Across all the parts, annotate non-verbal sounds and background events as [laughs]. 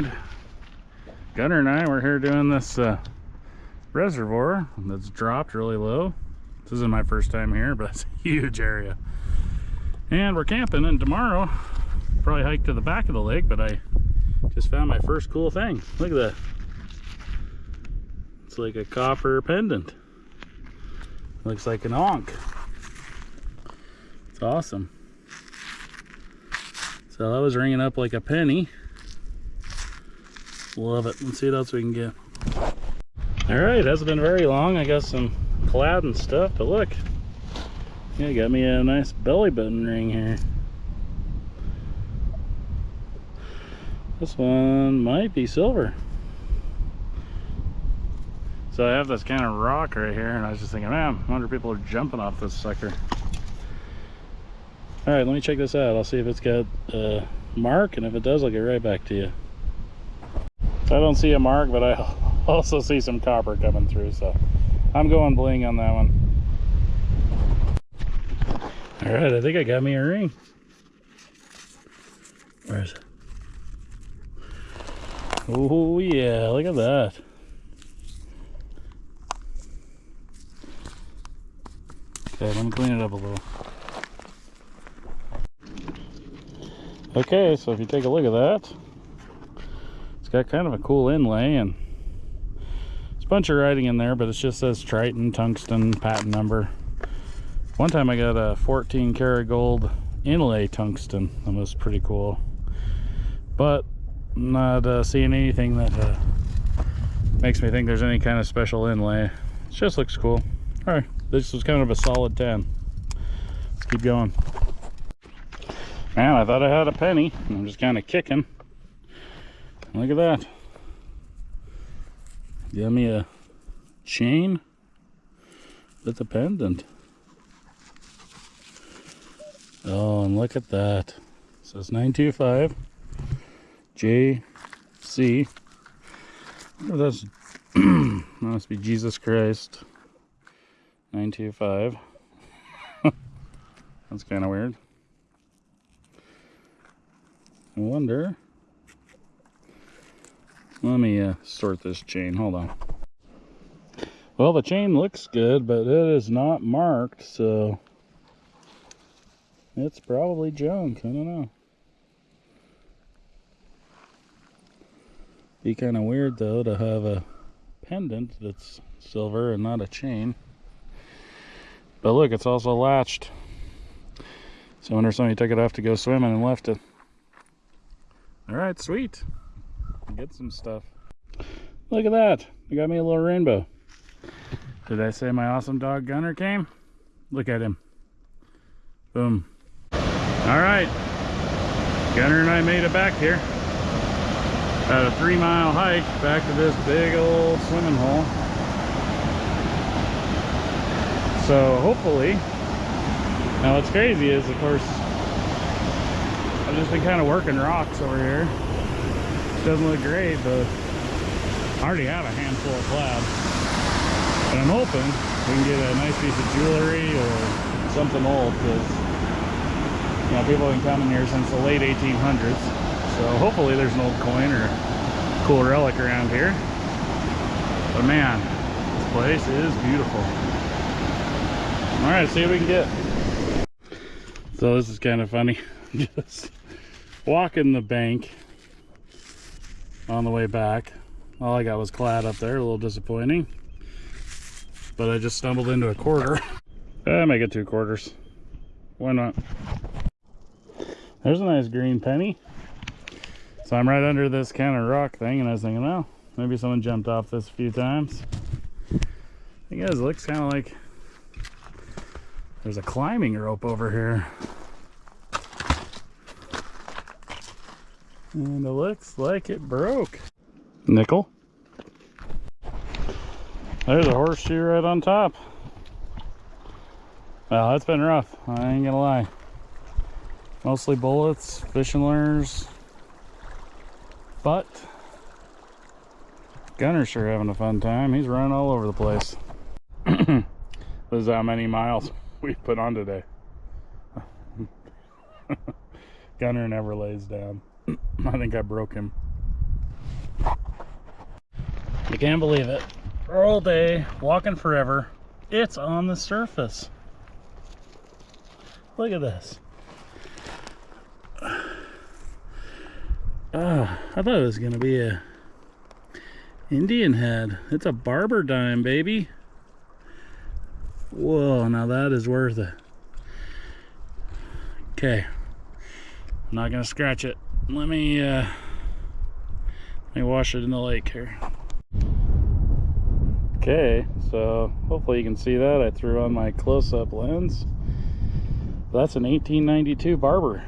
right. Gunner and I, we're here doing this uh, reservoir that's dropped really low. This isn't my first time here, but it's a huge area. And we're camping, and tomorrow, probably hike to the back of the lake, but I just found my first cool thing. Look at that. It's like a copper pendant. Looks like an ankh. It's awesome. So that was ringing up like a penny. Love it. Let's see what else we can get. All right, hasn't been very long. I got some clad and stuff, but look. Yeah, got me a nice belly button ring here. This one might be silver. So I have this kind of rock right here, and I was just thinking, man, I wonder if people are jumping off this sucker. All right, let me check this out. I'll see if it's got a mark, and if it does, I'll get right back to you. I don't see a mark, but I [laughs] also see some copper coming through, so I'm going bling on that one. All right, I think I got me a ring. Where is it? Oh yeah, look at that. Okay, let me clean it up a little. Okay, so if you take a look at that, got kind of a cool inlay and it's a bunch of writing in there, but it just says Triton tungsten patent number. One time I got a 14 karat gold inlay tungsten. That was pretty cool. But not uh, seeing anything that uh, makes me think there's any kind of special inlay. It just looks cool. All right, this was kind of a solid 10. Let's keep going. Man, I thought I had a penny. I'm just kind of kicking. Look at that. Got me a chain with a pendant. Oh, and look at that. Says 925 JC. that's [clears throat] must be Jesus Christ. 925. [laughs] that's kind of weird. I wonder. Let me uh, sort this chain. Hold on. Well, the chain looks good, but it is not marked, so it's probably junk. I don't know. Be kind of weird, though, to have a pendant that's silver and not a chain. But look, it's also latched. So I wonder if somebody took it off to go swimming and left it. All right, sweet. Get some stuff. Look at that. You got me a little rainbow. Did I say my awesome dog Gunner came? Look at him. Boom. All right. Gunner and I made it back here. About a three mile hike back to this big old swimming hole. So hopefully, now what's crazy is of course I've just been kind of working rocks over here. Doesn't look great, but I already have a handful of clad. And I'm hoping we can get a nice piece of jewelry or something old because you know people have been coming here since the late 1800s. So hopefully there's an old coin or cool relic around here. But man, this place is beautiful. All right, see what we can get. So this is kind of funny. [laughs] Just walking the bank on the way back. All I got was clad up there, a little disappointing. But I just stumbled into a quarter. [laughs] Eh, I make it two quarters. Why not? There's a nice green penny. So I'm right under this kind of rock thing and I was thinking, well, maybe someone jumped off this a few times. I guess it looks kind of like there's a climbing rope over here. And it looks like it broke. Nickel. There's a horseshoe right on top. Well, that's been rough. I ain't gonna lie. Mostly bullets, fishing lures. But, Gunner's sure having a fun time. He's running all over the place. [clears throat] this is how many miles [laughs] we put on today. [laughs] Gunner never lays down. I think I broke him. I can't believe it. All day, walking forever. It's on the surface. Look at this. Oh, I thought it was gonna be a Indian head. It's a barber dime, baby. Whoa, now that is worth it. Okay. I'm not gonna scratch it. Let me uh let me wash it in the lake here. Okay, so hopefully you can see that. I threw on my close-up lens. That's an 1892 Barber.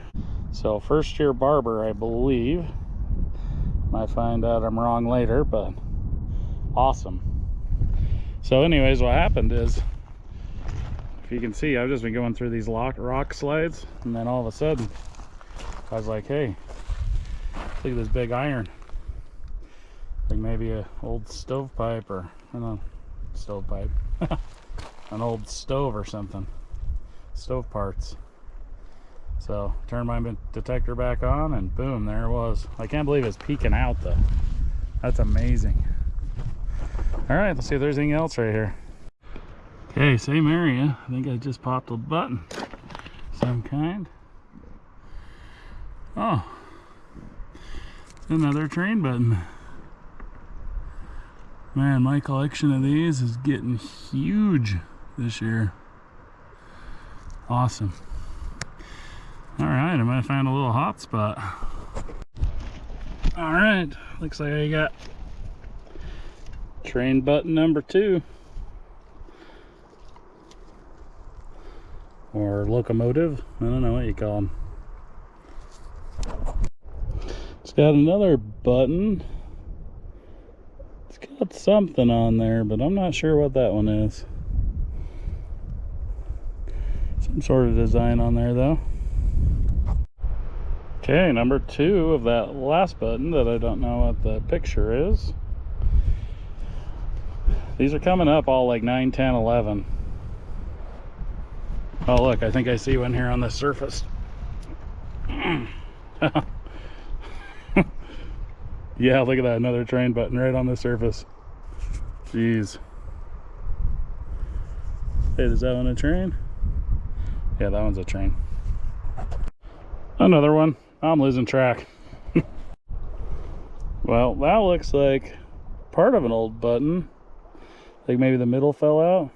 So first year Barber, I believe. Might find out I'm wrong later, but awesome. So anyways, what happened is, if you can see, I've just been going through these lock, rock slides, and then all of a sudden, I was like, hey, look at this big iron. Like maybe a old stovepipe or, I don't know, stovepipe. [laughs] An old stove or something. Stove parts. So turn my detector back on and boom, there it was. I can't believe it's peeking out though. That's amazing. All right, let's see if there's anything else right here. Okay, same area. I think I just popped a button. Some kind. Oh, another train button. Man, my collection of these is getting huge this year. Awesome. All right, I might find a little hot spot. All right, looks like I got train button number two. Or locomotive, I don't know what you call them. It's got another button it's got something on there, but I'm not sure what that one is. Some sort of design on there though. Okay, number two of that last button that I don't know what the picture is. These are coming up all like 9, 10, 11. Oh look, I think I see one here on the surface. [clears throat] Yeah, look at that, another train button right on the surface. Jeez. Hey, is that one a train? Yeah, that one's a train. Another one. I'm losing track. [laughs] well, that looks like part of an old button. Like maybe the middle fell out.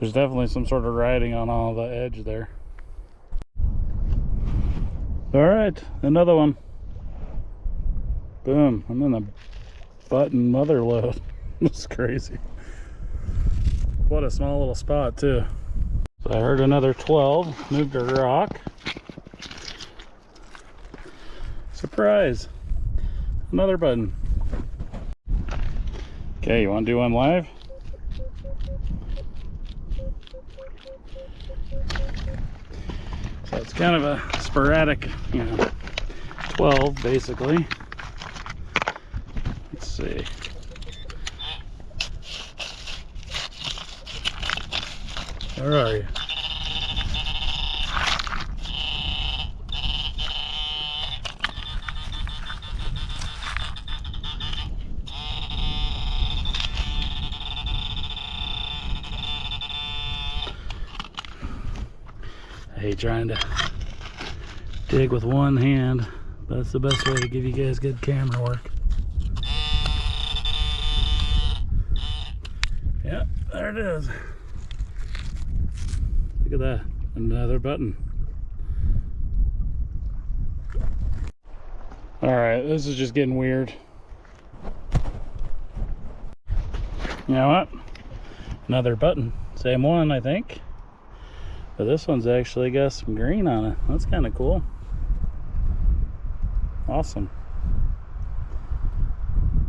There's definitely some sort of writing on all the edge there. All right, another one. Boom. And then a button mother load. That's [laughs] crazy. What a small little spot too. So I heard another 12. Moved a rock. Surprise. Another button. Okay, you want to do one live? So it's kind of a sporadic, you know, 12 basically see. Where are you? I hate trying to dig with one hand. But that's the best way to give you guys good camera work. Yep, there it is. Look at that, another button. All right, this is just getting weird. You know what? Another button, same one, I think. But this one's actually got some green on it. That's kind of cool. Awesome.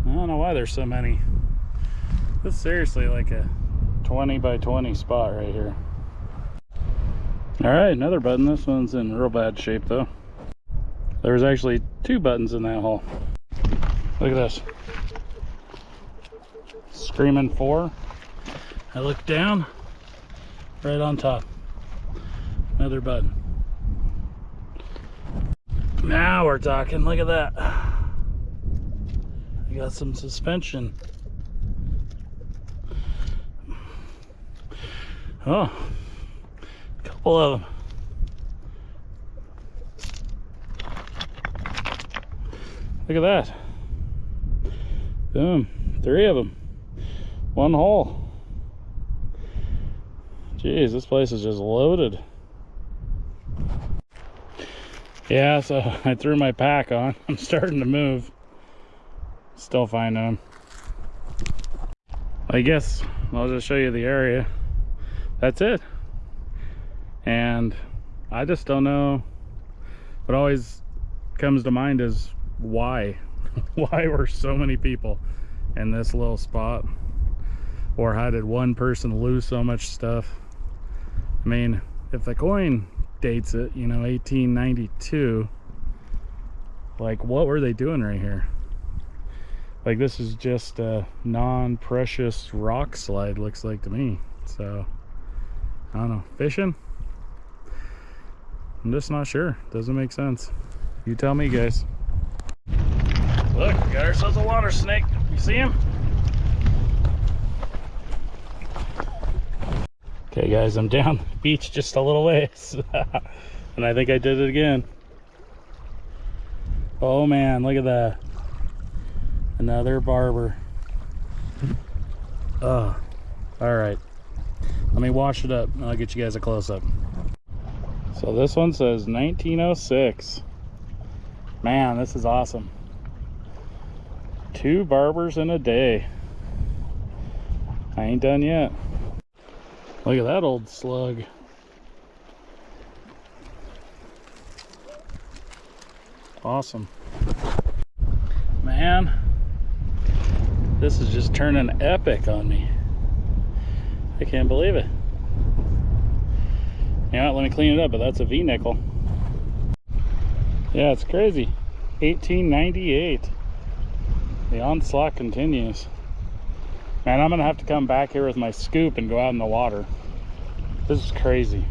I don't know why there's so many. This is seriously like a 20 by 20 spot right here. All right, another button. This one's in real bad shape though. There's actually two buttons in that hole. Look at this. Screaming four. I look down, right on top. Another button. Now we're talking, look at that. I got some suspension. Oh, of them. Look at that. Boom, three of them. One hole. Jeez, this place is just loaded. Yeah, so [laughs] I threw my pack on. [laughs] I'm starting to move. Still finding them. I guess I'll just show you the area. That's it. And I just don't know. What always comes to mind is why? [laughs] why were so many people in this little spot? Or how did one person lose so much stuff? I mean, if the coin dates it, you know, 1892, like what were they doing right here? Like this is just a non-precious rock slide, looks like to me. So, I don't know, fishing? I'm just not sure. Doesn't make sense. You tell me, guys. Look, we got ourselves a water snake. You see him? Okay, guys, I'm down the beach just a little ways. [laughs] and I think I did it again. Oh man, look at that. Another barber. Oh, all right. Let me wash it up and I'll get you guys a close-up. So this one says 1906. Man, this is awesome. Two barbers in a day. I ain't done yet. Look at that old slug. Awesome. Man, this is just turning epic on me. I can't believe it. Yeah, let me clean it up, but that's a V-nickel. Yeah, it's crazy. 1898. The onslaught continues. Man, I'm gonna have to come back here with my scoop and go out in the water. This is crazy.